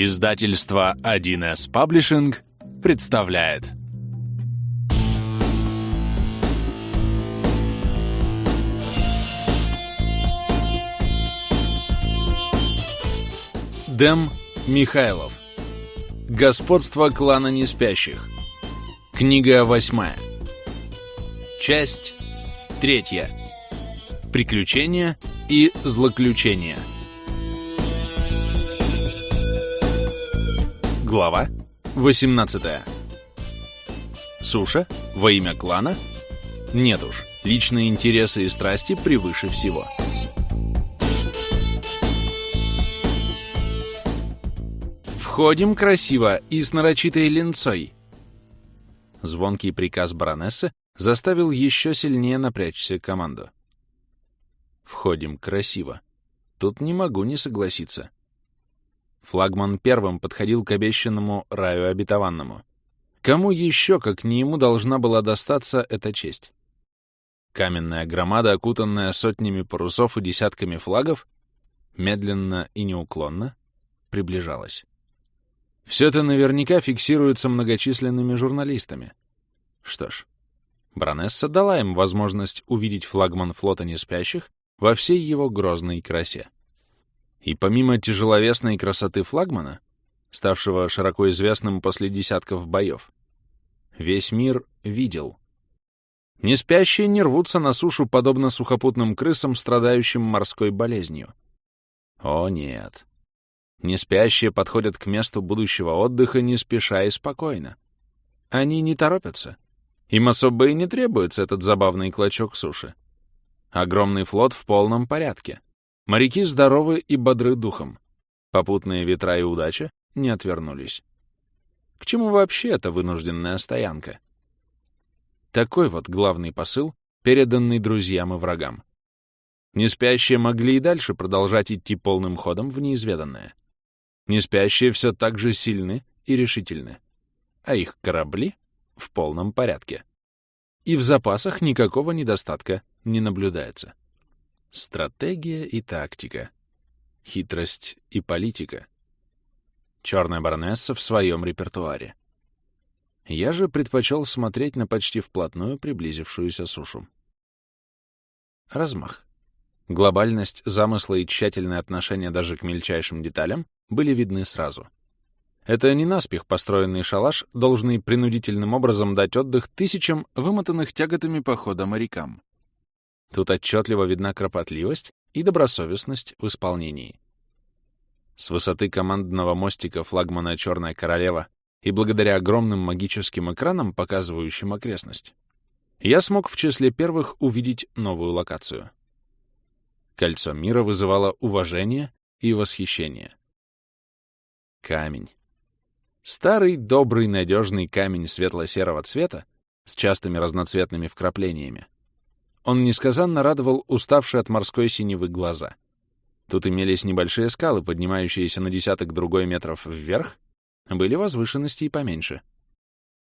Издательство 1С Паблишинг представляет. Дэм Михайлов. Господство клана неспящих Книга восьмая. Часть третья. Приключения и злоключения Глава 18 Суша? Во имя клана? Нет уж, личные интересы и страсти превыше всего. Входим красиво и с нарочитой линцой. Звонкий приказ баронессы заставил еще сильнее напрячься команду. Входим красиво. Тут не могу не согласиться. Флагман первым подходил к обещанному раю обетованному. Кому еще, как не ему, должна была достаться эта честь? Каменная громада, окутанная сотнями парусов и десятками флагов, медленно и неуклонно приближалась. Все это наверняка фиксируется многочисленными журналистами. Что ж, Бронесса дала им возможность увидеть флагман флота неспящих во всей его грозной красе. И помимо тяжеловесной красоты флагмана, ставшего широко известным после десятков боев, весь мир видел. Неспящие не рвутся на сушу, подобно сухопутным крысам, страдающим морской болезнью. О нет. Неспящие подходят к месту будущего отдыха не спеша и спокойно. Они не торопятся. Им особо и не требуется этот забавный клочок суши. Огромный флот в полном порядке — Моряки здоровы и бодры духом. Попутные ветра и удача не отвернулись. К чему вообще эта вынужденная стоянка? Такой вот главный посыл, переданный друзьям и врагам. Неспящие могли и дальше продолжать идти полным ходом в неизведанное. Неспящие все так же сильны и решительны, а их корабли в полном порядке. И в запасах никакого недостатка не наблюдается. Стратегия и тактика. Хитрость и политика. Черная баронесса в своем репертуаре. Я же предпочел смотреть на почти вплотную приблизившуюся сушу. Размах. Глобальность замысла и тщательное отношение даже к мельчайшим деталям были видны сразу. Это не наспех построенный шалаш, должный принудительным образом дать отдых тысячам вымотанных тяготами похода морякам. Тут отчетливо видна кропотливость и добросовестность в исполнении. С высоты командного мостика флагмана «Черная королева» и благодаря огромным магическим экранам, показывающим окрестность, я смог в числе первых увидеть новую локацию. Кольцо мира вызывало уважение и восхищение. Камень. Старый, добрый, надежный камень светло-серого цвета с частыми разноцветными вкраплениями он несказанно радовал уставшие от морской синевы глаза. Тут имелись небольшие скалы, поднимающиеся на десяток другой метров вверх, были возвышенности и поменьше.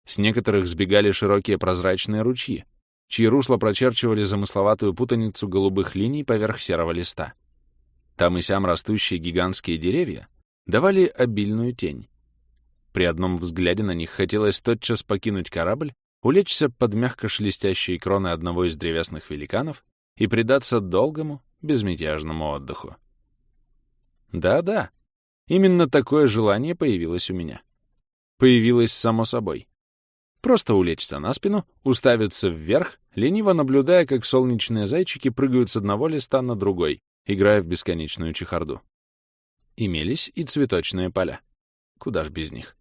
С некоторых сбегали широкие прозрачные ручьи, чьи русла прочерчивали замысловатую путаницу голубых линий поверх серого листа. Там и сям растущие гигантские деревья давали обильную тень. При одном взгляде на них хотелось тотчас покинуть корабль улечься под мягко шелестящие кроны одного из древесных великанов и предаться долгому, безмятежному отдыху. Да-да, именно такое желание появилось у меня. Появилось само собой. Просто улечься на спину, уставиться вверх, лениво наблюдая, как солнечные зайчики прыгают с одного листа на другой, играя в бесконечную чехарду. Имелись и цветочные поля. Куда ж без них?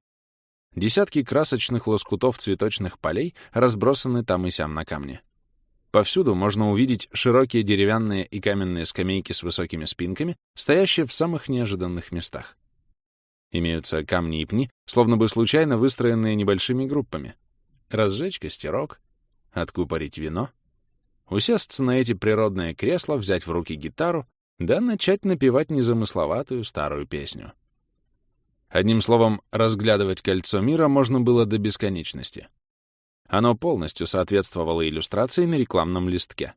Десятки красочных лоскутов цветочных полей разбросаны там и сям на камне. Повсюду можно увидеть широкие деревянные и каменные скамейки с высокими спинками, стоящие в самых неожиданных местах. Имеются камни и пни, словно бы случайно выстроенные небольшими группами. Разжечь костерок, откупорить вино, усесться на эти природные кресла, взять в руки гитару, да начать напевать незамысловатую старую песню. Одним словом, разглядывать кольцо мира можно было до бесконечности. Оно полностью соответствовало иллюстрации на рекламном листке.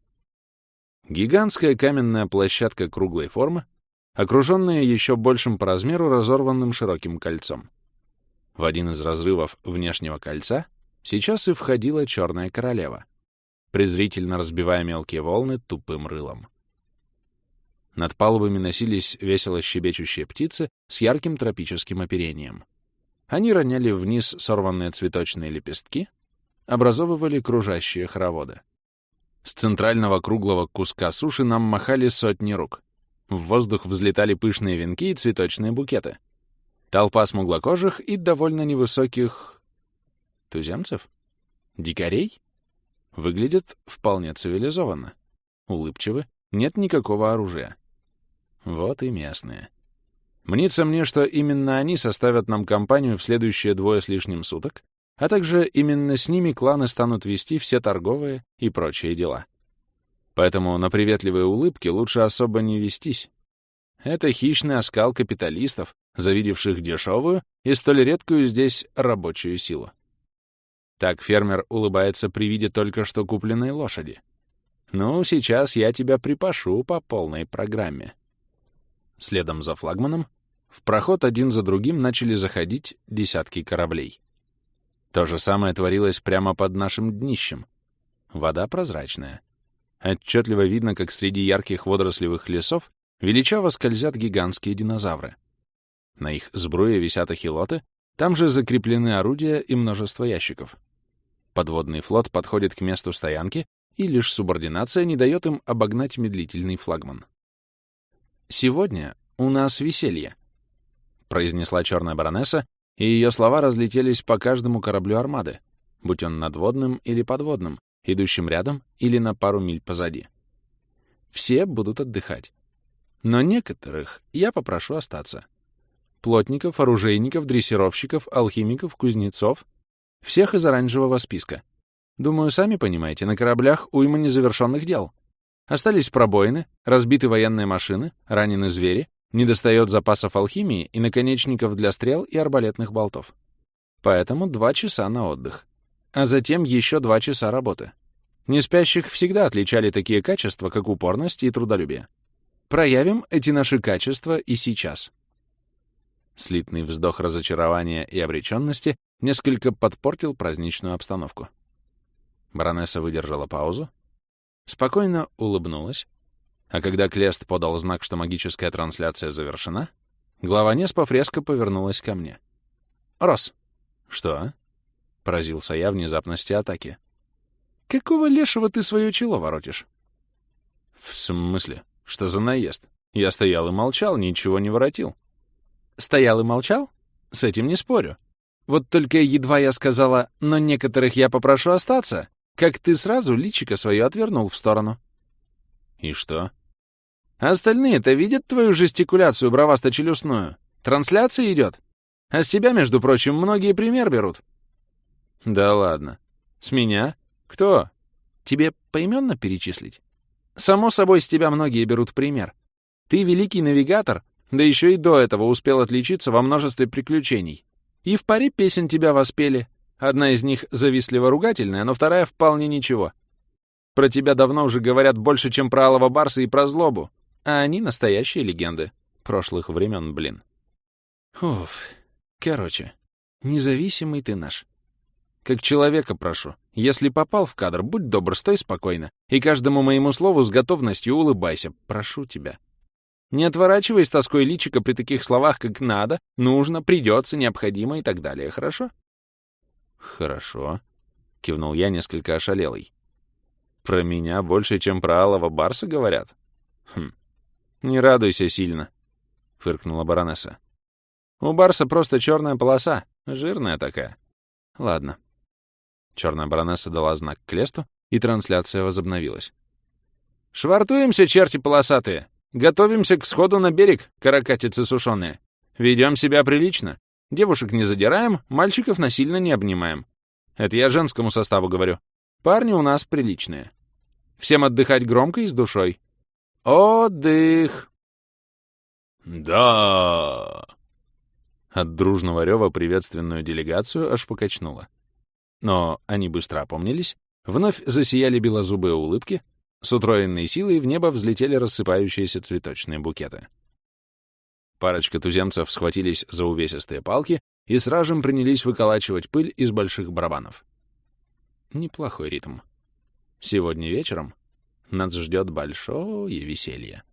Гигантская каменная площадка круглой формы, окруженные еще большим по размеру разорванным широким кольцом. В один из разрывов внешнего кольца сейчас и входила черная королева, презрительно разбивая мелкие волны тупым рылом. Над палубами носились весело щебечущие птицы с ярким тропическим оперением. Они роняли вниз сорванные цветочные лепестки, образовывали кружащие хороводы. С центрального круглого куска суши нам махали сотни рук. В воздух взлетали пышные венки и цветочные букеты. Толпа смуглокожих и довольно невысоких... Туземцев? Дикарей? Выглядят вполне цивилизованно. Улыбчивы, нет никакого оружия. Вот и местные. Мнится мне, что именно они составят нам компанию в следующие двое с лишним суток, а также именно с ними кланы станут вести все торговые и прочие дела. Поэтому на приветливые улыбки лучше особо не вестись. Это хищный оскал капиталистов, завидевших дешевую и столь редкую здесь рабочую силу. Так фермер улыбается при виде только что купленной лошади. Ну, сейчас я тебя припашу по полной программе. Следом за флагманом в проход один за другим начали заходить десятки кораблей. То же самое творилось прямо под нашим днищем. Вода прозрачная. Отчетливо видно, как среди ярких водорослевых лесов величаво скользят гигантские динозавры. На их сбруе висят ахилоты, там же закреплены орудия и множество ящиков. Подводный флот подходит к месту стоянки, и лишь субординация не дает им обогнать медлительный флагман. «Сегодня у нас веселье», — произнесла черная баронесса, и ее слова разлетелись по каждому кораблю армады, будь он надводным или подводным, идущим рядом или на пару миль позади. Все будут отдыхать. Но некоторых я попрошу остаться. Плотников, оружейников, дрессировщиков, алхимиков, кузнецов. Всех из оранжевого списка. Думаю, сами понимаете, на кораблях уйма незавершенных дел. Остались пробоины, разбиты военные машины, ранены звери, Недостает запасов алхимии и наконечников для стрел и арбалетных болтов. Поэтому два часа на отдых. А затем еще два часа работы. Неспящих всегда отличали такие качества, как упорность и трудолюбие. Проявим эти наши качества и сейчас. Слитный вздох разочарования и обреченности несколько подпортил праздничную обстановку. Баронесса выдержала паузу, спокойно улыбнулась, а когда Клест подал знак, что магическая трансляция завершена, глава Неспов резко повернулась ко мне. «Рос!» «Что?» — поразился я внезапности атаки. «Какого лешего ты свое чело воротишь?» «В смысле? Что за наезд? Я стоял и молчал, ничего не воротил». «Стоял и молчал? С этим не спорю. Вот только едва я сказала, но некоторых я попрошу остаться, как ты сразу личико свое отвернул в сторону». «И что?» Остальные-то видят твою жестикуляцию бровасто-челюстную? Трансляция идет? А с тебя, между прочим, многие пример берут». «Да ладно. С меня? Кто? Тебе поименно перечислить?» «Само собой, с тебя многие берут пример. Ты великий навигатор, да еще и до этого успел отличиться во множестве приключений. И в паре песен тебя воспели. Одна из них завистливо ругательная, но вторая вполне ничего. Про тебя давно уже говорят больше, чем про Алого Барса и про Злобу. А они настоящие легенды. Прошлых времен, блин. Уф. Короче, независимый ты наш. Как человека прошу, если попал в кадр, будь добр, стой спокойно, и каждому моему слову с готовностью улыбайся. Прошу тебя. Не отворачивай с тоской личика при таких словах, как «надо», «нужно», «придется», «необходимо» и так далее, хорошо? Хорошо, — кивнул я несколько ошалелый. Про меня больше, чем про алого барса говорят? Хм, «Не радуйся сильно», — фыркнула баронесса. «У Барса просто черная полоса, жирная такая. Ладно». Черная баронесса дала знак к лесту, и трансляция возобновилась. «Швартуемся, черти полосатые! Готовимся к сходу на берег, каракатицы сушеные. Ведем себя прилично. Девушек не задираем, мальчиков насильно не обнимаем. Это я женскому составу говорю. Парни у нас приличные. Всем отдыхать громко и с душой. Отдых!» «Да!» От дружного рева приветственную делегацию аж покачнуло. Но они быстро опомнились, вновь засияли белозубые улыбки, с утроенной силой в небо взлетели рассыпающиеся цветочные букеты. Парочка туземцев схватились за увесистые палки и сразу принялись выколачивать пыль из больших барабанов. Неплохой ритм. Сегодня вечером нас ждет большое веселье.